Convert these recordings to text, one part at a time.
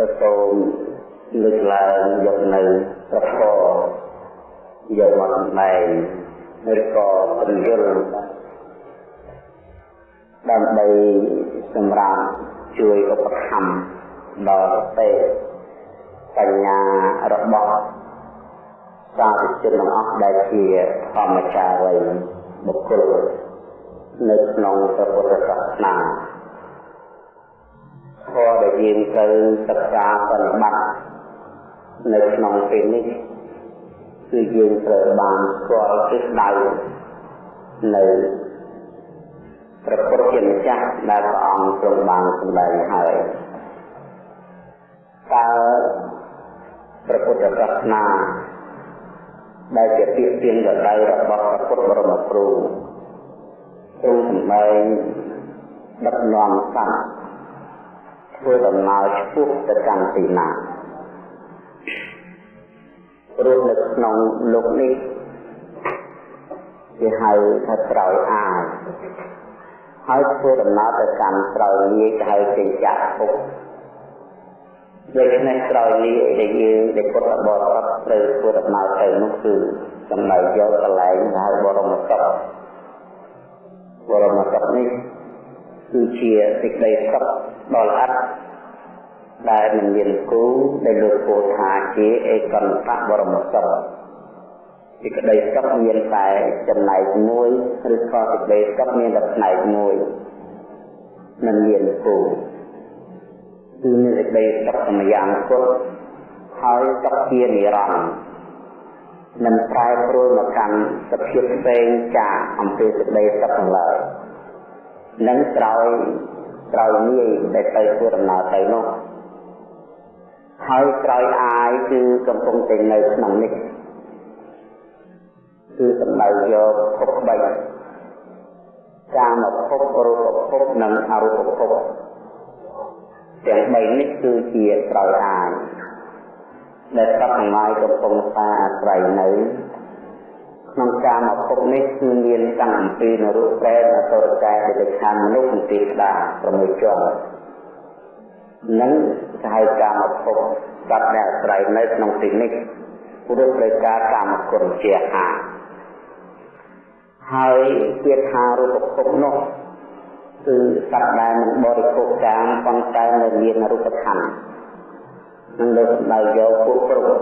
ក៏សូមលើកឡើងយកនៅប្រកយកមកសម្ដែងឬក៏ពន្យល់ដើម្បីសម្រាប់ជួយឧបត្ថម្ភដល់ទេបញ្ញារបស់សាធុជនទាំងអស់ដែលជាធម្មចារីបុគ្គលនៅក្នុងព្រះពុទ្ធសាសនា ធម៌ដែលយើងទៅសិក្សាបប្រតិបត្តិនៅក្នុងពេលនេះគឺយើងត្រូវបានស្គាល់ទិសដៅនៅព្រះពុទ្ធជាម្ចាស់ដែលព្រះអង្គទ្រង់បានសម្ដែងហើយតើព្រះពុទ្ធសាសនាដែលជាពាក្យទានដដៅរបស់ព្រះពុទ្ធបរមគ្រូទ្រង់សម្ដែងដឹកនាំសត្វ ធ្វើដំណើរឆ្ពោះទៅកាន់ទីណាព្រោះនៅក្នុងលោកនេះគេហៅថាត្រោយអាយហើយធ្វើដំណើរទៅកាន់ត្រោយលាយគេហៅចិញ្ចាភពដូច្នេះក្រោយលាដែលយើងដែលពុទ្ធបរិស័ទត្រូវធ្វើដំណើរទៅនោះគឺសំដៅយកកន្លែងហៅបរមសុខបរមសុខនេះ គឺជាសេចក្តីសុខដ៏ល្អិតដែលមិនមានគូដែលលោកពោលថាជាឯកន្តៈបរមសុខសេចក្តីសុខមានតែចំណែកមួយឬក៏សេចក្តីសុខមានតែផ្នែកមួយមិនមានគូគឺមានសេចក្តីសុខសម្យ៉ាងគត់ហើយសុខជានិរន្តរ៍មិនប្រែប្រួលមកកាន់សភាពផ្សេងចាកអំពីសេចក្តីសុខទាំងឡើយ នឹងក្រោយក្រោយនេះដែលទៅធ្វើដំណើរទៅនោះហើយក្រោយអាយគឺកំពុងតែនៅក្នុងនេះគឺសំដៅយកភព3កាមភពរូបភពនិងអរូបភពទាំង3នេះគឺជាក្រោយអាយដែលសត្វទាំងឡាយកំពុងតែអាស្រ័យនៅ ក្នុងកាមភពនេះគឺមានតាំងអំពីនរុប្រែតអសុរកាយដែលខណ្ឌមនុស្សទីស្ដា6ជាន់និងគេហៅកាមភពសត្វដែលអាស្រ័យនៅក្នុងទីនេះព្រោះត្រូវការកាមគុណជាហាហើយពាក្យថារូបភពនោះគឺសត្វដែលមិនបរិភោគកាមប៉ុន្តែនៅមានរូបធម៌នឹងលើសម្ដៅយកពួកគ្រប់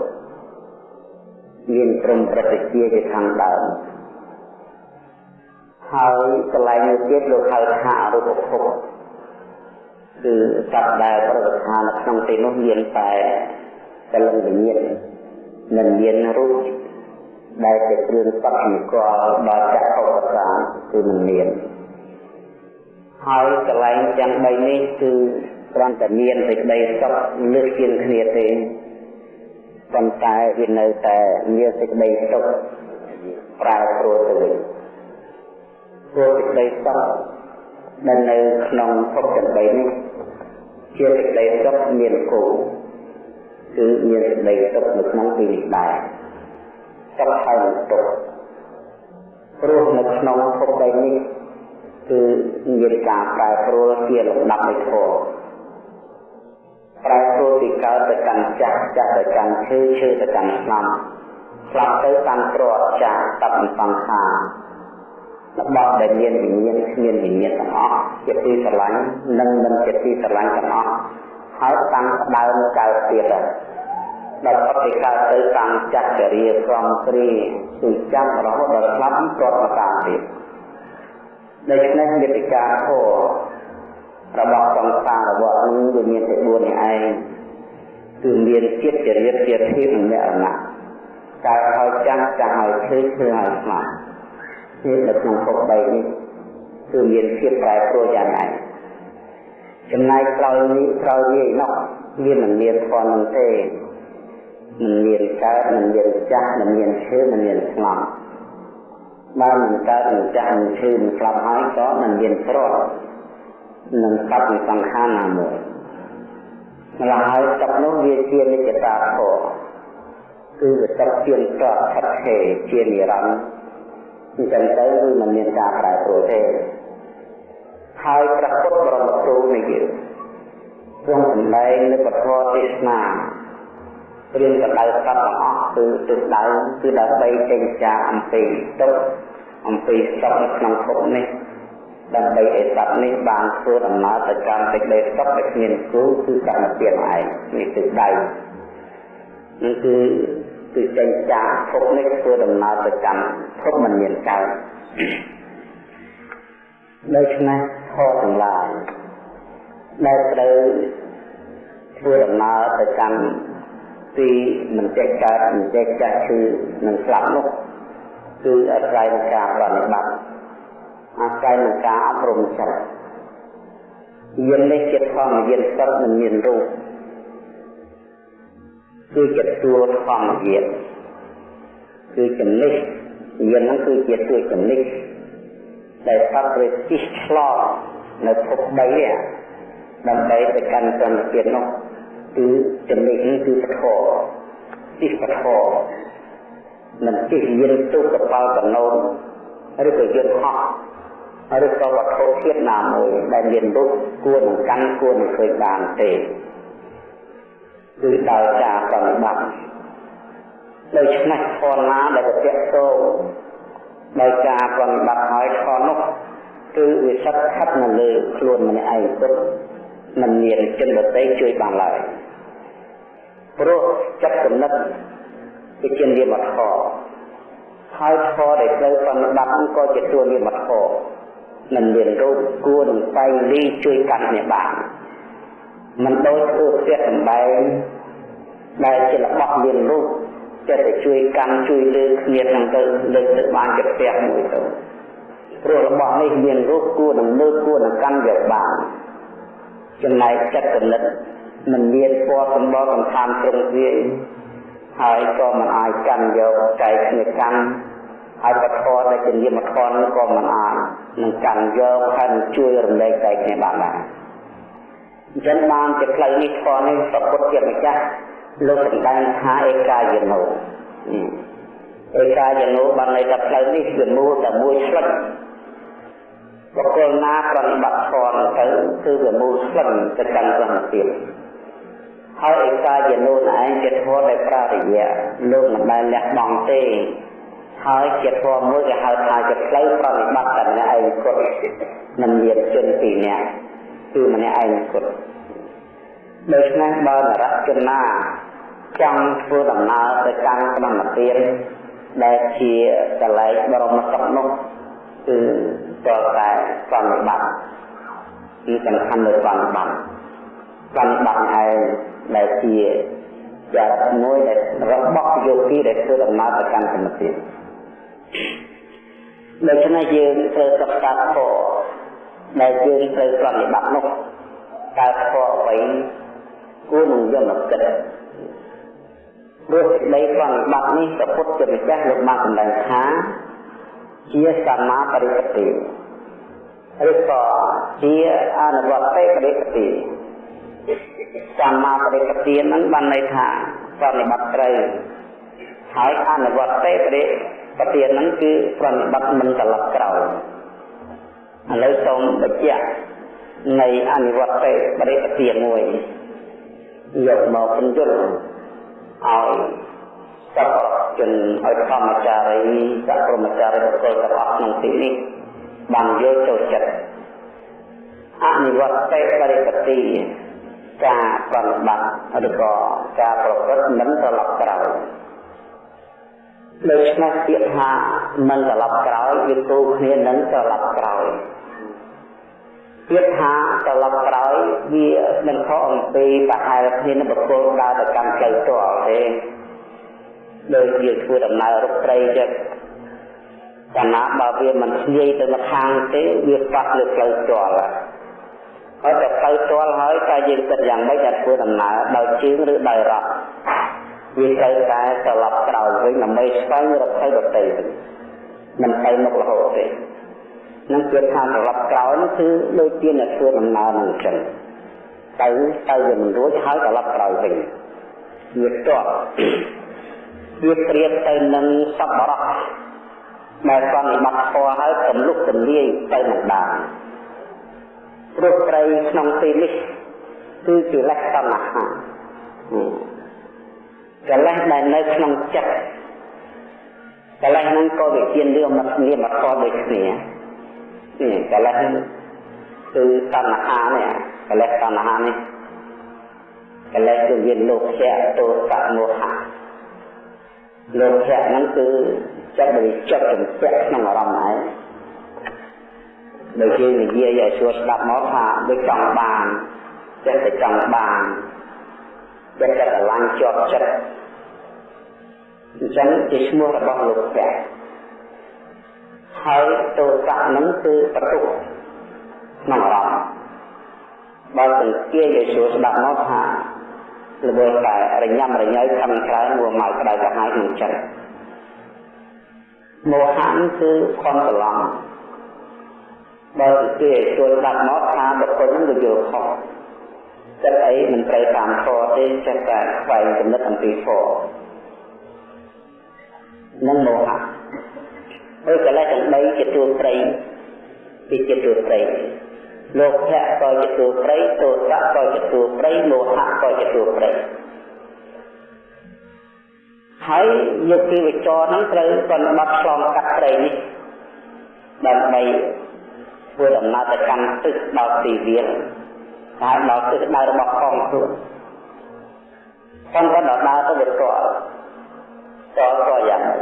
មានត្រឹមប្រតិជាជាខាងដើមហើយកន្លែងនេះទៀតលោកហៅថារូបភពគឺសត្វដែលប្រតិឋាននៅក្នុងទីនោះមានតែកលឹងវិញ្ញាណមិនមានរូបដែលជាគ្រឿងសត្វនិកលដល់ចក្ខុប្រសាទគឺមិនមានហើយកន្លែងទាំង3នេះគឺគ្រាន់តែមានសេចក្តីសុខលើសជាងគ្នាទេ ប៉ុន្តែវានៅតែមានសេចក្តីសុខប្រែប្រួលទៅវិញព្រោះសេចក្តីសុខដែលនៅក្នុងភពទាំង3នេះជាសេចក្តីសុខមានគោលគឺមានសេចក្តីសុខនៅក្នុងទីនេះដែរសុខហើយនឹងទុក្ខព្រោះនៅក្នុងភព3នេះគឺមានការប្រែប្រួលជាលំដាប់នៃធម៌ ប្រែប្រួលពីកើតទៅកាន់ចាស់ចាស់ទៅកាន់ឈឺឈឺទៅកាន់ស្លាប់ស្លាប់ទៅកាន់ក្រចាស់តបសង្ខាររបស់ដែលមានវិញ្ញាណគ្មានវិញ្ញាណទាំងអស់ជាទីស្រឡាញ់និងមិនជាទីស្រឡាញ់ទាំងអស់ហើយតាំងដើមកើតទៀតដល់អត់ទៅកើតទៅតាំងចាស់ចរិយាក្រំគ្រីគឺចាំរហូតដល់ស្លាប់គ្រាប់មកតាមទៀតដូច្នេះមេតិកាធម៌ របស់សង្សាររបស់នេះវាមានតែ4នេះឯងគឺមានចិត្តចរិតជាធៀបនិងមរណៈកើតហើយចាស់ចាស់ហើយឈឺឈឺហើយស្លាប់នេះនៅក្នុងពុក3នេះគឺមានភាពប្រែប្រួលយ៉ាងណាចំណែកក្រោយនេះក្រោយនេះនោះមានមិនមានធម៌នឹងទេមិនមានកើតមិនមានចាស់មិនមានឈឺមិនមានស្លាប់បើមិនកើតមិនចាស់មិនឈឺមិនស្លាប់ហើយក៏មិនមានទ្រព្យ នឹងកັບនៃសង្ខារណាមួយម្ល៉េះហើយទឹកនោះវាជានិច្ចតាធម៌គឺវាទឹកជាតតថិតថេរជានិរន្តរ៍អញ្ចឹងទៅគឺមិនមានការប្រែប្រួលទេហើយព្រះពុទ្ធបរមគ្រូនៃយើងទ្រង់សម្ដែងនៅពធទេសនាព្រៀងកដៅសត្វទាំងអស់គឺទិសដៅគឺដើម្បីចេញចាអំពីទុកអំពីសត្វនៅក្នុងភពនេះ ដើម្បីឲ្យសត្វនេះបានធ្វើដំណើរទៅកាន់សេចក្តីសុខដែលគ្មានគូគឺកម្មទៀតឯងនេះគឺដៃនេះគឺគឺចេញចាភពនេះធ្វើដំណើរទៅកាន់ភពមិនមានកើតដូច្នេះធម៌ទាំងឡាយដែលត្រូវធ្វើដំណើរទៅកាន់ទីមិនចេះកើតមិនចេះចាស់គឺនឹងស្លាប់នោះគឺអាស្រ័យនឹងការប្រតិបត្តិ អាស្រ័យនឹងការអប់រំចិត្តយាននេះជាធម្មយានសិតមិនមានរូបគឺជាតួធម្មយានគឺចំណិះយានហ្នឹងគឺជាតួចំណិះដែលសត្វព្រះជិះឆ្លងនៅភព3នេះដើម្បីទៅកាន់សន្តិភាពនោះគឺចំណិះនេះគឺពធជិះពធមិនជិះយានទូកកប៉ាល់កណូនឬក៏យានហោះ ឬក៏វត្ថុធាតុណាមួយដែលមានរូបគួរនឹងកាន់គួរនឹងឃើញបានទេគឺដោយការប្រតិបត្តិដូច្នេះធនណាដែលប្រតិទោដោយការប្រតិបត្តិហើយធននោះគឺវាសិតខិតនៅលើខ្លួនម្នាក់ឯងពុទ្ធមិនមានជនដទៃជួយបានឡើយព្រោះចិត្តគំនិតវិជានិយមធម៌ហើយធម៌ដែលត្រូវប្រតិបត្តិក៏ជាទួនិយមធម៌ មិនមានរូបគួរនឹងស្វែងលីជួយកាន់គ្នាបានមិនដូចធ្វើផ្ទះសម្បែងដែលជារបស់មានរូបចិត្តតែជួយកាន់ជួយលើគ្នាទាំងទៅលើទៅបានជាផ្ទះមួយទៅព្រោះរបស់នេះមានរូបគួរនឹងលើគួរនឹងកាន់យកបានចំណែកចិត្តគណិតមិនមានពណ៌សម្បល់សំខាន់ត្រង់វាហើយក៏មិនអាចកាន់យកចែកគ្នាកាន់ ហើយបធរដែលជានិយមធម៌ក៏មិនអាចនឹងកាន់យកហើយជួយរំលែកចែកគ្នាបានដែរអញ្ចឹងបានជាផ្លូវនេះធម៌នេះប្រពុតជាម្ចាស់លោកសម្ដែងថាឯកាយនោឯកាយនោបានន័យថាផ្លូវនេះគឺមូលតែមួយស្លឹកបុគ្គលណាប្រតិបត្តិធម៌ទៅគឺវាមូលស្លឹកទៅកាន់ព្រះនិព្វានហើយឯកាយនោឯងជាធម៌ដែលប្រារយៈលោកមិនដែលលះបង់ទេ ហើយជាធម៌មួយគេហៅថាជាផ្លូវប្រតិបត្តិតែម្នាក់ឯងគត់មិនមានជនពីរនាក់គឺម្នាក់ឯងគត់ដូច្នេះបើនរជនណាចង់ធ្វើដំណើរទៅកាន់ព្រមទានដែលជាកលែងបរមសុខនោះគឺតើតែប្រតិបត្តិគឺសំខាន់លើប្រតិបត្តិប្រតិបត្តិឯងដែលជាចរិតមួយដែលរបស់យោគីដែលធ្វើដំណើរទៅកាន់ព្រមទាន ដូច្នេះយើងត្រូវសិក្សាធម៌ដែលយើងត្រូវប្រតិបត្តិនោះតើធម៌អ្វីគួរនឹងយកមកគិតព្រោះសេចក្តីប្រតិបត្តិនេះព្រះពុទ្ធជាម្ចាស់លោកបានសម្ដែងថាជាសមាបរិបតិឬក៏ជាអនុវត្តបរិបតិសមាបរិបតិហ្នឹងបានន័យថាប្រតិបត្តិត្រូវហើយអនុវត្តបរិប ទានហ្នឹងគឺប្រតិបត្តិមិនត្រឡប់ក្រោយឥឡូវសូមបញ្ជាក់នៃអនិវត្តបរិបទានមួយយកមកពន្យល់ឲ្យសពជនឲ្យធម្មចារីសព្រមចារីបុគ្គលទាំងអស់ក្នុងទីនេះបានយល់ចូលចិត្តអនិវត្តបរិបទាការប្រតិបត្តិឬក៏ការប្រព្រឹត្តមិនត្រឡប់ក្រោយ ដូច្នេះពាក្យថាមិនត្រឡប់ក្រោយវាគូគ្នានឹងត្រឡប់ក្រោយពាក្យថាត្រឡប់ក្រោយវាមិនខុសអំពីបហែលគ្នានឹងបុគ្គលដើរទៅកាន់ផ្លូវតលទេដោយយើងធ្វើដំណើររុកត្រីចឹងកាលណាបើវាមិនធ្លាយទៅម្ខាងទេវាប៉ះលើផ្លូវតលហើយតែផ្លូវតលហើយតែយើងគិតយ៉ាងម៉េចដែលធ្វើដំណើរដោយជើងឬដោយរត់ វាត្រូវតែត្រឡប់ក្រោយវិញដើម្បីស្វែងរកផ្លូវដទៃវិញមិនទៅមុខរហូតទេនឹងជាថាត្រឡប់ក្រោយនោះគឺដូចជាអ្នកធ្វើដំណើរនឹងអញ្ចឹងទៅទៅវាមិនរួចហើយត្រឡប់ក្រោយវិញវាតបវាប្រៀបទៅនឹងសពបរោះដែលប្រតិបត្តិធម៌ហើយកំលុកកំលាយទៅនឹងដានព្រោះត្រីក្នុងទីនេះគឺកិលេសតណ្ហា កិលេសដែលនៅក្នុងចិត្តកិលេសហ្នឹងក៏វាជារឿងមកគ្នាមកខុសដូចគ្នានេះកិលេសហ្នឹងគឺតណ្ហានេះកិលេសតណ្ហានេះកិលេសគឺវាលោភៈទោសៈមោហៈលោភៈហ្នឹងគឺចិត្តដែលចិត្តជំពាក់ក្នុងអារម្មណ៍ឯងដូចជានិយាយឲ្យស្រួលស្ដាប់មកថាដូចចង់បានចិត្តតែចង់បាន ចិត្តតែស្រឡាញ់ជាប់ចិត្តអញ្ចឹងជាឈ្មោះរបស់លោកភៈហើយទោសៈហ្នឹងគឺបន្ទុកក្នុងអារម្មណ៍បើសង្កេតឲ្យស្រួលស្ដាប់មកថាល្បឿនតែរញ៉ាំរញ៉ៃខំក្រែងមួយមកក្តៅក្រហាយក្នុងចិត្តមោហៈគឺខំច្រឡំបើគេជួយស្ដាប់មកថាបុគ្គលនឹងវាយល់ខុស ចិត្តអីមិនត្រូវតាមធម៌ទេចេះតែខ្វែងគំនិតអំពីធម៌នឹងមោហៈហើយកលេសទាំង3ជាទួព្រៃពីជាទួព្រៃលោកភៈក៏ជាទួព្រៃទោសៈក៏ជាទួព្រៃមោហៈក៏ជាទួព្រៃហើយយកពីវិចរហ្នឹងត្រូវបានបាត់ឆ្លងកាត់ព្រៃនេះដើម្បីធ្វើដំណើរទៅកាន់ទិសដល់ទីវាល ហើយដល់ទិសដៅរបស់ផងខ្លួនប៉ុន្តែដល់ដើរទៅវាតល់តល់ក៏យ៉ាងម៉េច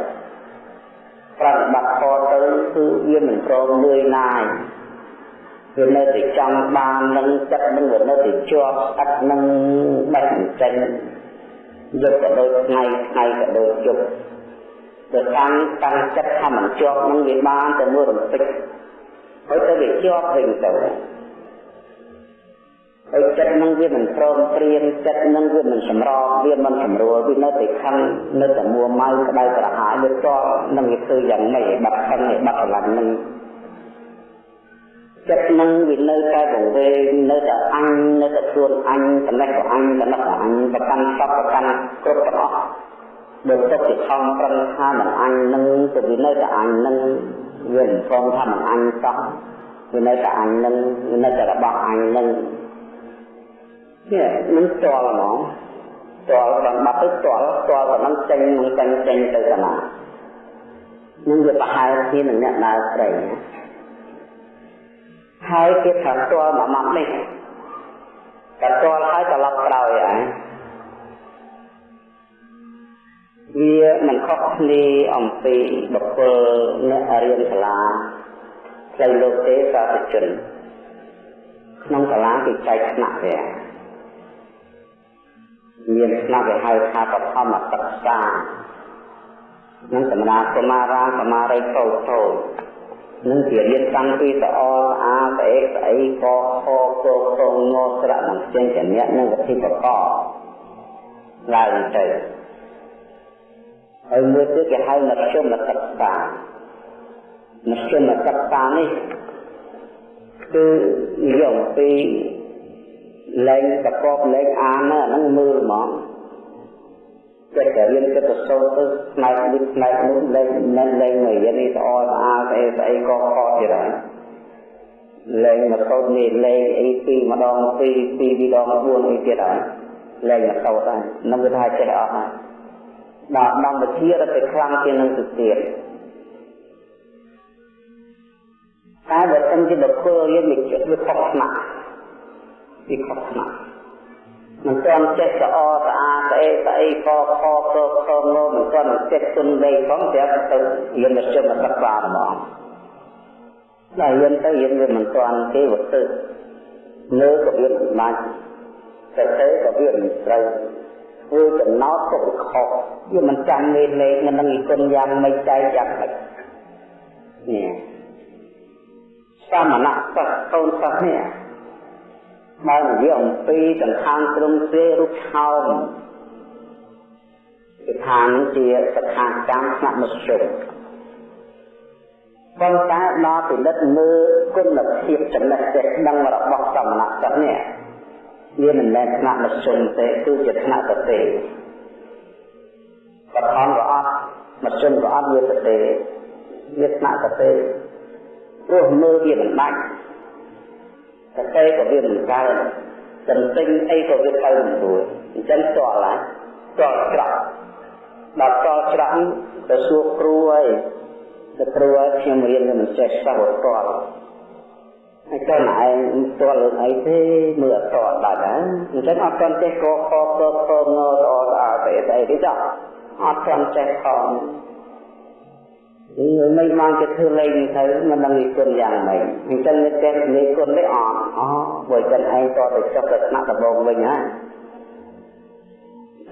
ប្រតិបត្តិខទៅគឺវាមិនព្រមលឿយណាយវានៅតែចង់បាននឹងចិត្តនឹងវានៅតែជាប់ស្អិតនឹងបេះចេញយកក៏ដូចថ្ងៃថ្ងៃក៏ដូចយប់ទៅតាំងតាំងចិត្តថាមិនជាប់នឹងវាបានតែមួយរំពេចហើយទៅវាជាប់វិញទៅ ហើយចិត្តនឹងវាមិនព្រមព្រៀងចិត្តនឹងវាមិនសម្របវាមិនសម្រួលវានៅតែខឹងនៅតែមួម៉ៅក្តៅក្រហាយវាតបនឹងវាធ្វើយ៉ាងម៉េចបាត់ខឹងឲ្យបាត់ស្រឡាញ់នឹងចិត្តនឹងវានៅតែវង្វេងនៅតែអញនៅតែខ្លួនអញចំណេះក៏អញចំណេះក៏អញប្រកាន់សពប្រកាន់គ្រប់ទាំងអស់បើទុកជាខំប្រឹងថាមិនអញនឹងទៅវានៅតែអញនឹងវាមិនព្រមថាមិនអញសោះវានៅតែអញនឹងវានៅតែរបស់អញនឹង នេះមិនតល់ហ្មងតល់ដល់បាត់ទៅតល់តល់តែនឹងចេញនឹងចេញចេញទៅកណានឹងវាប្រហែលគ្នានឹងអ្នកដើរព្រៃហើយគេថាតល់មួយម៉ាត់នេះតែតល់ហើយត្រឡប់ក្រោយហើយវាមិនខុសគ្នាអំពីបុគ្គលអ្នករៀនសាលាផ្លូវលោកទេសាធជនក្នុងសាលាគេចែកថ្នាក់វា មានថ្នាក់គេហៅថាបឋមសិក្សានឹងសម្រាប់កុមារាកុមារីតូចតូចនឹងជារៀនតាំងពីតអអាស្អេស្អីកខកកងងស្រៈនឹងចេញជាអ្នកនឹងវិធីប្រកបឡើងទៅហើយមួយទៀតគេហៅមជ្ឈមសិក្សាមជ្ឈមសិក្សានេះគឺនិយាយអំពី លែងប្រកបលែងអានហ្នឹងមើលហ្មងចិត្តតែរៀនចិត្តទៅសូត្រទៅផ្នែកនេះផ្នែកនោះលែងមិនលែងមករៀននេះស្អល់ស្អាតស្អីស្អីក៏ខកទៀតហើយលែងមកសូត្រនេះលែងអីពីម្ដងពីពីពីដង4អីទៀតហើយលែងមកសូត្រហើយនឹងវាថាចេះអស់ហើយដល់ដល់វិជារត់ទៅខ្លាំងជាងនឹងទៅទៀតតែបើសិនជាបុគ្គលរៀនវិជ្ជាវាខុសថ្នាក់ វាខុសថ្នាក់មិនទាន់ចេះស្អស្អាតស្អីស្អីកខកខងមិនទាន់ចេះទុនដីផងប្រាប់ទៅរៀនវិជ្ជាមកសិក្សាហ្មងតែរៀនទៅរៀនវាមិនទាន់គេវទៅលើក៏វាមិនបាច់តែទៅក៏វាមិនត្រូវធ្វើចំណោទទុកខុសវាមិនចាំលេខលេខមិននឹងគុណយ៉ាងម៉េចចែកយ៉ាងម៉េចនេះសមណៈសិស្សកូនសិស្សនេះ បើនិយាយអំពីសង្ខាងត្រឹមទេរូបឆោមគឺថានឹងជាសិក្ខាកម្មស្នាក់មធ្យមប៉ុន្តែដល់ពិនិត្យមើលគុណភាពចំណេះចេះដឹងរបស់សមណៈសិស្សនេះវាមិនមែនថ្នាក់មធ្យមទេគឺជាថ្នាក់ប្រទេសបឋមក៏អត់មធ្យមក៏អត់វាប្រទេសវាថ្នាក់ប្រទេសព្រោះមើលវាមិនបាច់ ប្រទេសក៏វាមិនកើនទន្ទិញអីក៏វាទៅមិនរួចអញ្ចឹងតល់ហើយតល់ច្រកដល់តល់ច្រកទៅសួរគ្រូហើយទៅគ្រូហើយខ្ញុំរៀនមិនចេះសោះតល់ហើយតើឯងតល់រឿងអីទេមើលអត់តល់ដាច់ហ្នឹងអញ្ចឹងអត់ទាន់ចេះកខកកខងស្អស្អាតអីអីទេចាអត់ទាន់ចេះផងនេះ មិនបានទៅធ្វើលេងទៅមិនដឹងនិគុណយ៉ាងម៉េចអញ្ចឹងនេះចេះនិគុណនេះអត់អូបើចឹងឯងតទៅចុះទៅថ្នាក់ដំបងវិញហើយ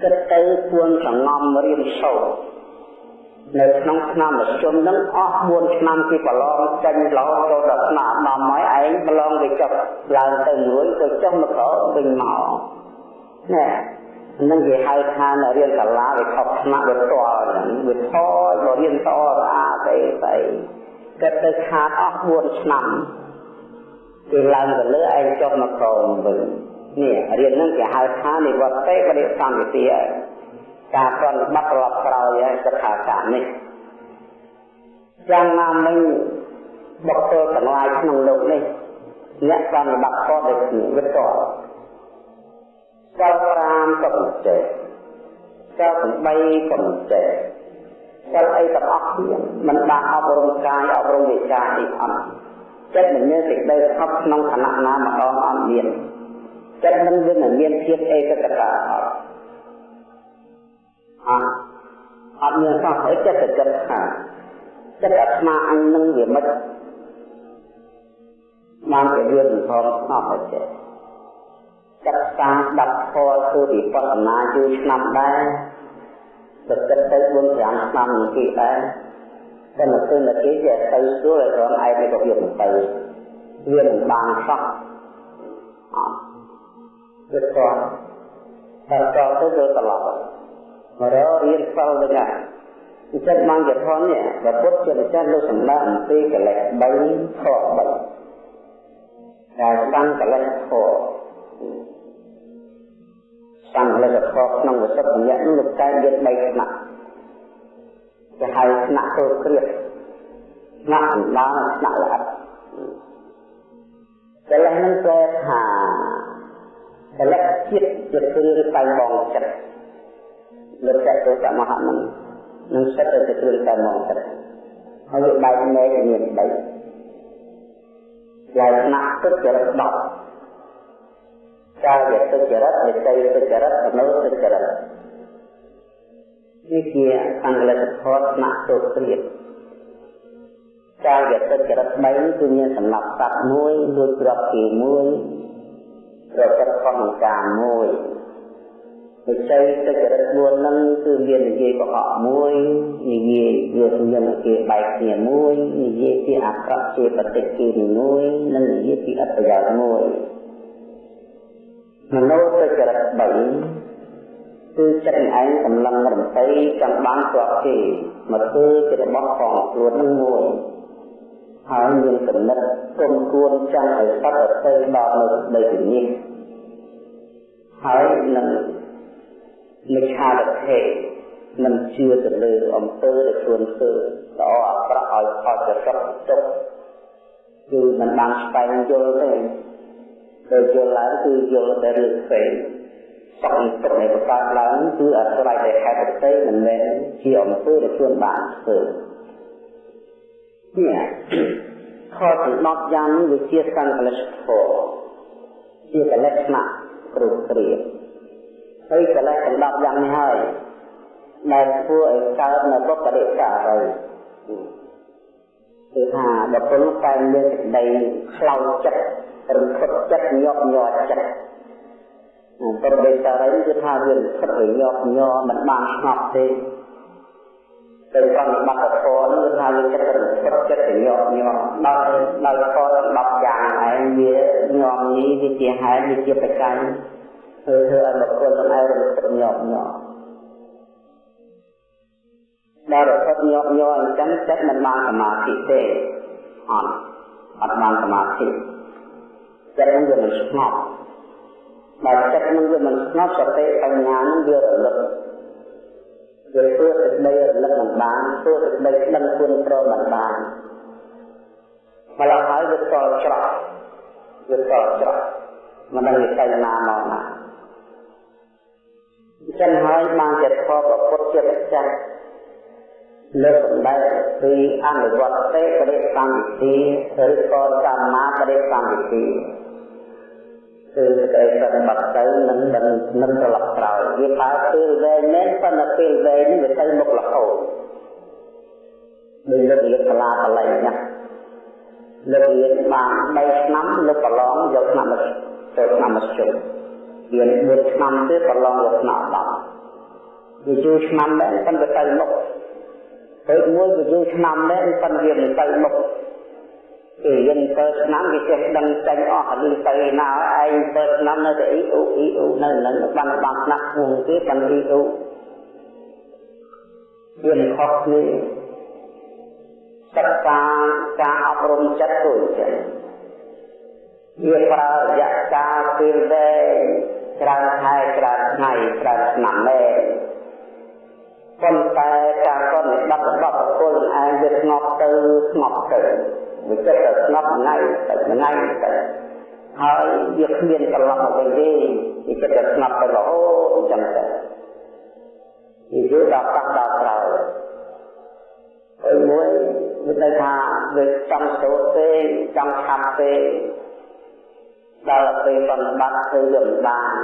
គិតទៅពួនសងំរៀនសូត្រនៅក្នុងឆ្នាំមជ្ឈុំនឹងអស់4ឆ្នាំពីប្រឡងចេញរហូតចូលដល់ឆ្នាំ10ហើយឯងប្រឡងវាចុះឡើងទៅរួយទៅចុះមកក្រវិញមកណែ នឹងគេហៅថានៅរៀនសាលាវាខុសថ្នាក់វាតល់ហ្នឹងវាថយបើរៀនតស្អាតអីស្អីគិតទៅខាតអស់4ឆ្នាំគេឡើងទៅលើឯងចុះមកក្រវិញនេះរៀនហ្នឹងគេហៅថានិវត្តេបរិសន្តិការប្រតិបត្តិត្រឡប់ក្រោយហើយសិក្ខាសានេះយ៉ាងណាមិញបុគ្គលទាំងឡាយក្នុងលោកនេះអ្នកប្រតិបត្តិខុសដូចគ្នាវាតល់ សិល5ក៏មិនចេះសិល8ក៏មិនចេះសិលអីទាំងអស់គ្នាមិនបានអប់រំកាយអប់រំវិជ្ជាអីអត់ចិត្តមិនមានសេចក្តីស្ងប់ក្នុងឋានៈណាម្ដងអត់មានចិត្តនឹងវាមិនមានភាពឯកតតាអត់អត់អត់មានសោះអីចិត្តទៅចិត្តថាចិត្តអាត្មាអញនឹងវាមិនបានជារឿងផងស្ងប់ទៅចេះ សិក្សាស្ដាប់ធម៌ធ្វើវិបស្សនាយូរឆ្នាំដែរទៅគិតទៅ4 5ឆ្នាំនឹងគេដែរតែនៅពេលនៅគេវាទៅស្រួលឲ្យរងឯងទៅវាមិនទៅវាមិនបានសោះអត់វាតោះតែតោះទៅវាត្រឡប់មករករៀនសិលទៅណាអញ្ចឹងបានជាធននេះព្រះពុទ្ធជាម្ចាស់លោកសម្ដែងអំពីកិលេស3ខ3ដែលស្ដាំកិលេសខ សង្ឃលិកខក្នុងវិសុទ្ធញ្ញៈនោះលោកតែយក3ថ្នាក់គេហៅថ្នាក់ទោគ្រាថ្នាក់អណ្ដាលថ្នាក់ល្អិតកិលេសនឹងគេថាកិលេសជាតិជាគ្រឿងតែបងចិត្តលើកតែទោសមហនឹងនឹងសិតទៅគ្រឿងតែបងចិត្តហើយវាបែកមែកមាន3យ៉ាងថ្នាក់ទឹកចរិត10 កាយទុច្ចរិតវិច័យទុច្ចរិតមនោទុច្ចរិតនេះជាអង្កលសធម៌ស្នាក់ទុគ្រាតកាយទុច្ចរិត3គឺមានសម្រាប់សត្វមួយលួចទ្រព្យគេមួយប្រព្រឹត្តខុសនឹងការមួយវិច័យទុច្ចរិត4ហ្នឹងគឺមាននិយាយកុហកមួយនិយាយវាសញ្ញាគេបែកគ្នាមួយនិយាយជាអក្រក់ជាបតិគិមួយនិងនិយាយពីអត្តប្រយោជន៍មួយ មនោទិចរិត3គឺចិត្តឯងកំឡឹងរំភៃចង់បានស្រាប់គេមកធ្វើជារបស់ផងខ្លួននឹងមួយហើយមានគំនិតគុំគួនចង់ឲ្យសត្វទៅដល់នៅដីនេះហើយនឹងមិឆាវិធេនឹងជឿទៅលើអំពើដែលខ្លួនធ្វើល្អអាក្រក់ឲ្យផលប្រកបទុកគឺមិនបានស្វែងយល់ទេ ដែលយល់ឡើងគឺយល់តែរឿងផ្សេងសង្កត់នៃប្រកាសឡើងគឺអាស្រ័យតែហេតុផ្សេងមិនមែនជាអំពើដែលខ្លួនបានធ្វើនេះខទាំង10យ៉ាងនេះវាជាសង្កលិសធម៌ជាកលិស្ណៈគ្រប់គ្រាហើយកលិសទាំង10យ៉ាងនេះហើយដែលធ្វើឲ្យកើតនៅបុព្វរិកាហើយគឺថាបុគ្គលតែមានសេចក្តីខ្លោចចិត្ត រំភើបចិត្តញាប់ញ័រចិត្តប្រតិសារីគឺថាវារំភើបវាញាប់ញ័រមិនបានស្ងប់ទេទៅប្រតិបត្តិធម៌នោះគឺថាវាចិត្តរំភើបចិត្តញាប់ញ័រដល់ដល់ធម៌10យ៉ាងឯងវាញាប់នេះវាជាហេតុវាជាបច្ច័យធ្វើធ្វើឲ្យបុគ្គលទាំងឯងរំភើបញាប់ញ័រដល់រត់ញាប់ញ័រអញ្ចឹងចិត្តមិនបានសមាធិទេអត់អត់បានសមាធិ ចិត្តនឹងវាមិនស្ងប់បើចិត្តនឹងវាមិនស្ងប់សតិបញ្ញានឹងវារលឹកវាធ្វើសេចក្តីរលឹកមិនបានធ្វើសេចក្តីដឹងគុណប្រមិនបានម្ល៉េះហើយវាតល់ច្រកវាតល់ច្រកមិនដឹងទៅណាមកណាអញ្ចឹងហើយបានជាធម៌ប្រពុតជាម្ចាស់លើកសម្ដែងពីអនុវត្តទេបរិកម្មវិធីឬក៏សម្មាបរិកម្មវិធី គឺសេចក្តីប្រតិបត្តិទៅនឹងនឹងនឹងត្រឡប់ក្រោយវាបើពេលវែងមែនប៉ុន្តែពេលវែងនេះវាទៅមុខរហូតដូចលើករៀនសាលាបល័យណាលើករៀនបាន3ឆ្នាំលើកប្រឡងយកឆ្នាំទៅឆ្នាំមធ្យមរៀន4ឆ្នាំទៀតប្រឡងយកឆ្នាំ10វាយូរឆ្នាំដែរប៉ុន្តែទៅមុខពេលមួយវាយូរឆ្នាំដែរប៉ុន្តែវាមិនទៅមុខ គេរៀន7ឆ្នាំគេចេះដឹងចេញអស់អានេះទៅណាឯង7ឆ្នាំនៅតែអ៊ីអ៊ូអ៊ីអ៊ូនៅនឹងបានបានណាស់គួងគេបានអ៊ីអ៊ូវាខុសគ្នាសិក្សាការអប់រំចិត្តដូចចឹងវាប្រើរយៈកាលពេលវែងច្រើនខែច្រើនថ្ងៃច្រើនឆ្នាំដែរប៉ុន្តែការកត់និបាត់របស់បុគ្គលឯងវាស្ងប់ទៅស្ងប់ទៅ វាចិត្តតែស្ងប់ថ្ងៃទៅថ្ងៃទៅហើយវាគ្មានត្រឡប់មកវិញទេវាចិត្តតែស្ងប់ទៅរហូតអញ្ចឹងទៅវាយល់ដល់ប៉ះដល់ក្រោយហើយមួយមានន័យថាវាចង់សូត្រទេចង់ឆាប់ទេដល់ពេលបន់បាត់គឺវាមិនបាន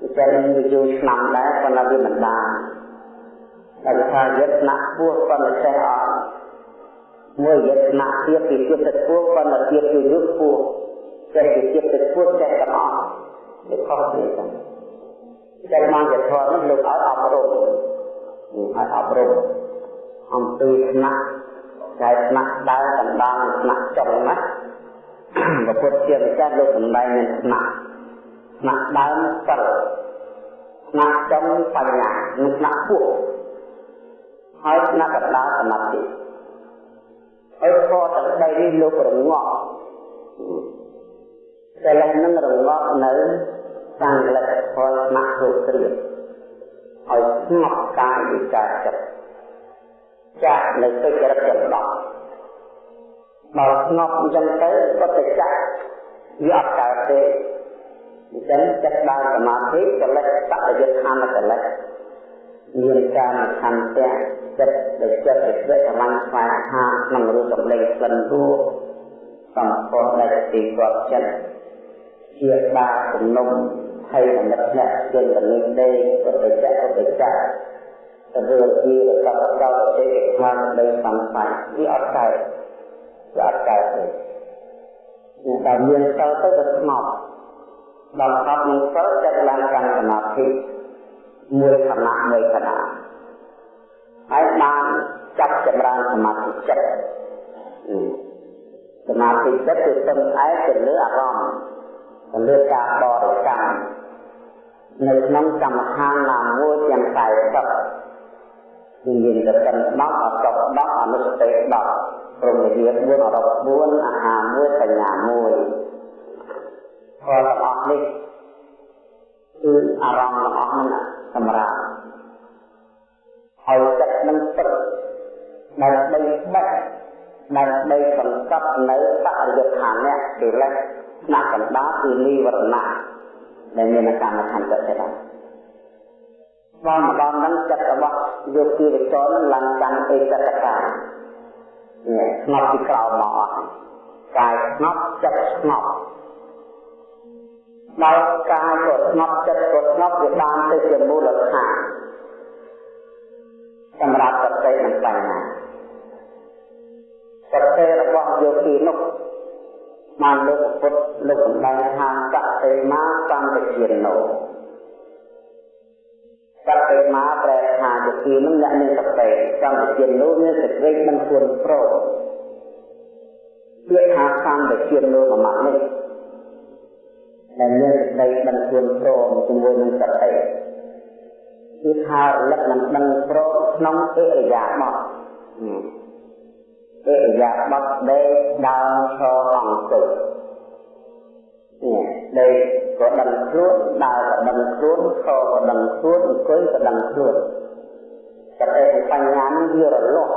អញ្ចឹងវាយូរឆ្នាំដែរប៉ុន្តែវាមិនបានតែថាយត្តណៈពោះប៉ុន្តែចេះអត់ មួយយត្តណៈទៀតពីទៀតទៅពោះប៉ុន្តែទៀតគឺយុទ្ធពោះចេះពីទៀតទៅពោះចេះទាំងអស់វាខុសគ្នាចឹងតែបានជាធម៌នោះលោកឲ្យអប់រំឲ្យអប់រំអំពីថ្នាក់តែថ្នាក់ដើរកណ្ដាលថ្នាក់ចុងណាព្រះពុទ្ធជាម្ចាស់លោកសម្ដែងនៅថ្នាក់ថ្នាក់ដើមសិលថ្នាក់ចុងបញ្ញានិងថ្នាក់ពោះហើយថ្នាក់កណ្ដាលសមាធិ ហើយធម៌ទាំងបីនេះលោករងាប់តែលះនឹងរងាប់នៅខាងលទ្ធផលថ្នាក់រូបគ្រាឲ្យស្ងប់កាយវិការចិត្តចាក់នៅទឹកចរិតចន្លោះបើស្ងប់អញ្ចឹងទៅបតិចាក់វាអត់កើតទេអញ្ចឹងចិត្តដើរសមាធិកលិតបដិយដ្ឋានកលិត មានការខន្តិចិត្តដែលចិត្តដែលស្វែងរំស្វែងហាក្នុងរូបសម្លេងក្លិនរសសំផស្សដែលទីគាត់ចិត្តជាបាជំនុំហើយអនិច្ចអ្នកជាកនិចទេពុទ្ធចក្រពុទ្ធចក្រទៅរឿងជារបស់ដល់ទេខ្លាំងដីសំបញ្ញវាអត់កើតវាអត់កើតទេតែមានទៅទៅវាស្ងប់ដល់ស្ងប់នឹងទៅចិត្តឡើងកាន់សមាធិ មួយខណៈមួយខណៈហើយបានចាប់ចម្រើនសមាធិចិត្តសមាធិចិត្តគឺពឹងផ្អែកទៅលើអារម្មណ៍ទៅលើការបរិកម្មនៅក្នុងកម្មដ្ឋានណាមួយទាំងតែសឹកគឺមានតែកិន10អត10អនុសតិ10ព្រមវិហារ4អរប់4អាហារ1បញ្ញា1ផលទាំងអស់នេះគឺអារម្មណ៍ទាំងអស់ហ្នឹង សម្រាប់ហើយចិត្តនឹងទឹកដើម្បីបិទដើម្បីសង្កត់នៅបរិយដ្ឋាននេះពីលេសស្នាក់កណ្ដាលគឺនិវរណៈដែលមានកម្មខណ្ឌចិត្តដែរដល់ម្ដងហ្នឹងចិត្តរបស់យោគីវិចរនឹងឡើងកាន់អេកតកានេះស្ងប់ពីក្រោមមកអស់កាយស្ងប់ចិត្តស្ងប់ ដល់កាយក៏ស្ងប់ចិត្តក៏ស្ងប់វាបានទៅជាមូលដ្ឋានសម្រាប់សតិនិងបញ្ញាសតិរបស់យោគីនោះបានលោកពុទ្ធលោកសម្ដែងថាសតិមាសន្តិជាណោសតិមាប្រែថាយោគីនឹងអ្នកមានសតិសន្តិជាណោមានសេចក្តីមិនគួរប្រោពាក្យថាសន្តិជាណោមួយម៉ាត់នេះ ដែលមានសេចក្តីដឹងខ្លួនព្រមជាមួយនឹងសតិគឺថារលឹកនឹងដឹងព្រមក្នុងអិរិយាបថអិរិយាបថដេកដើរឈរអង្គុយនេះដេកក៏ដឹងខ្លួនដើរក៏ដឹងខ្លួនឈរក៏ដឹងខ្លួនអង្គុយក៏ដឹងខ្លួនសតិបញ្ញានេះវារលាស់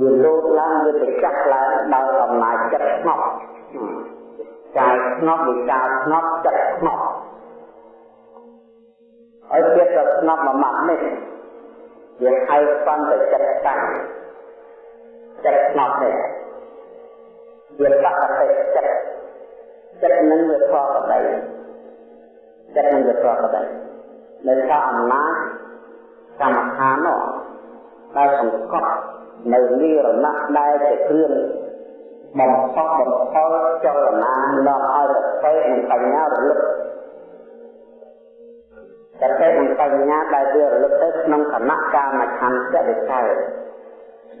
វាលោតឡើងវាទៅចាក់ឡើងដោយអំណាចចិត្តស្ងប់ស កាយស្ងប់វិការស្ងប់ចិត្តស្ងប់ហើយចិត្តក៏ស្ងប់មួយម៉ាត់នេះវាហៅសន្តិចិត្តតាំងចិត្តស្ងប់នេះវាបកតិចិត្តចិត្តនឹងវាប្រកបដីចិត្តនឹងវាប្រកបដីនៅក្នុងអំណាចកម្មដ្ឋាននោះដែលសង្កត់នៅនិរណៈដែលជាគ្រឿង បំផុសបំផុលចលនានាំឲ្យសតិនិងបញ្ញារលឹកសតិនិងបញ្ញាដែលវារលឹកទៅក្នុងគណៈកាមឆន្ទៈវិកែ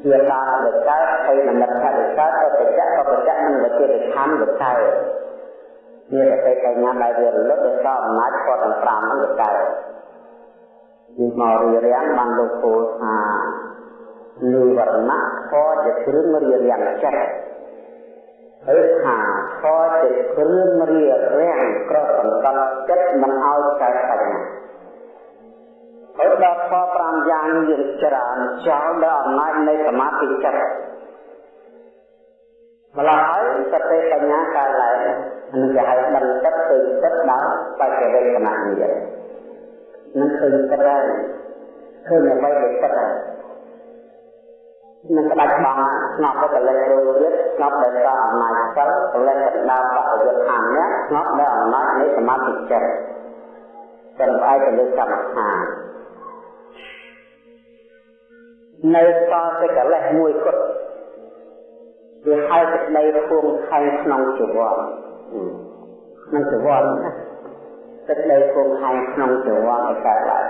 ជាការវិកែហើយនិមិត្តវិកែទៅបច្ចៈក៏បច្ចៈនិងវិជាវិខណ្ឌវិកែវាសតិបញ្ញាដែលវារលឹកទៅដល់អំណាចផតទាំង5នឹងវិកែពីមករៀបរៀងបានលោកពោលថានិវរណៈខជាគ្រឿងរៀបរៀងចិត្ត ហើយថាខជាគ្រឿងរៀបរៀងក្រសង្កត់ចិត្តមិនឲ្យកើតបញ្ញាហើយដល់ខ5យ៉ាងយើងច្រើនចោលដល់អំណាចនៃសមាធិចិត្តម្ល៉េះហើយសតិបញ្ញាកើតឡើងនឹងគេហៅដឹងចិត្តទៅចិត្តដល់បច្ចវេកណៈនេះនឹងឃើញចិត្តហើយឃើញអ្វីដែលចិត្តហើយ នឹងក្តាច់បងស្ងប់ទៅកលិចរួចទៀតស្ងប់ដោយសារអំណាចសិលកលិចទៅដល់បរិយុទ្ធខាងនេះស្ងប់ដោយអំណាចនៃសមាធិចិត្តតែផ្អែកទៅលើកម្មដ្ឋាននៅសល់តែកលេសមួយគត់វាហៅសេចក្តីភូមិខែក្នុងជីវ័នក្នុងជីវ័នណាសេចក្តីភូមិខែក្នុងជីវ័នឲ្យកើតឡើង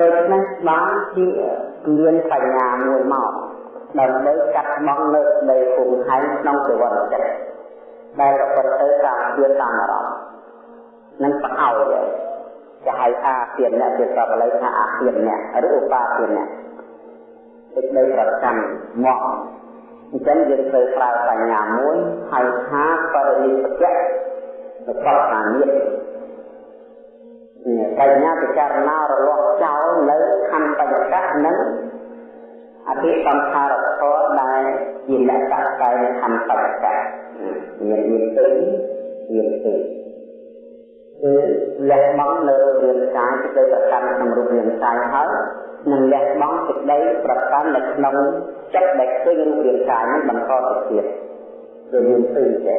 ដូច្នេះបានជាមានបញ្ញាមួយមកដើម្បីកាត់បងនៅនៃភូមិហែងក្នុងជីវិតចិត្តដែលប្រព្រឹត្តទៅតាមវាតាមអារម្មណ៍និងប្រអោយគេហៅអាទានអ្នកជាសពល័យថាអាទានអ្នកឬឧបាទានអ្នកទឹកដីប្រចាំមកអញ្ចឹងយើងត្រូវប្រើបញ្ញាមួយហៅថាបរិនិព្វៈរបស់សាមៀន បញ្ញាពិចារណារលាស់ចោលនៅខណ្ឌបញ្ចកនិងអភិសង្ខារធម៌ដែលជាលក្ខណៈតែខណ្ឌបញ្ចកមានមានទីមានទីគឺលះបង់នៅរាងកាយសេចក្តីប្រកាន់ក្នុងរូបរាងកាយហើយនិងលះបង់សេចក្តីប្រកាន់នៅក្នុងចិត្តដែលឃើញរូបរាងកាយនេះបន្តទៅទៀតគឺមានពីរទេ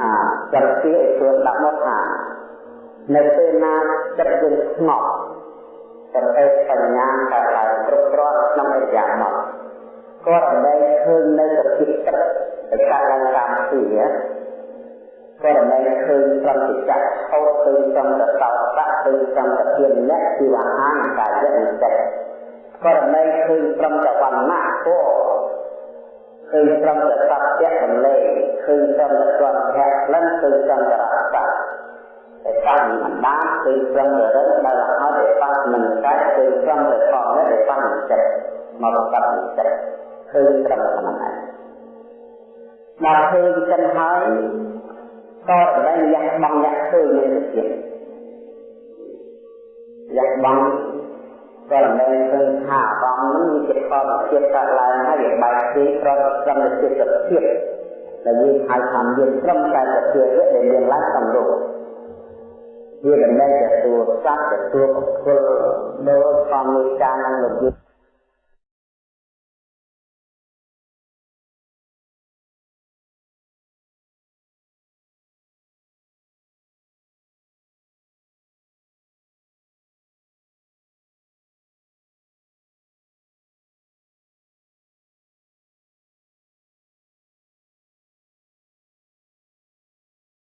អាចិត្តពីឲ្យខ្លួនដាក់មកថា នៅពេលណាចិត្តយើងស្ងប់សតិបញ្ញាកើតឡើងគ្រប់គ្រាន់ក្នុងអរិយាបថក៏ដើម្បីឃើញនៅសភាពទឹកដែលកើតឡើងតាមពីក៏ដើម្បីឃើញប្រតិចក្ខោទៅចំតតោតៈទៅចំតធានលក្ខជីវហានកាយនិស្សក៏ដើម្បីឃើញព្រមតវណ្ណៈគោឃើញព្រមតសត្យដំលេឃើញព្រមតស្វភៈលិនឃើញព្រមតរសៈតែ តាមអណ្ដាតគឺព្រមរឹងដែលអត់ទេបាត់មិនកាច់គឺព្រមតែផងនេះដែលបាត់ចិត្តមកបាត់ចិត្តឃើញត្រឹមប៉ុណ្ណឹងដល់ឃើញចិនហើយក៏ដែលលះបង់អ្នកឃើញនៅទៀតលះបង់ក៏ដែលឃើញថាបងនឹងជាផលជាតិកើតឡើងហើយវាបែកពីប្រតិកម្មទៅជាសភាពដែលយើងហៅថាមានត្រឹមតែសភាពដែលមានឡើងក្នុងរូប វាមិនមែនទទួលសត្វទទួលពលដោយធម្មតានឹងលោក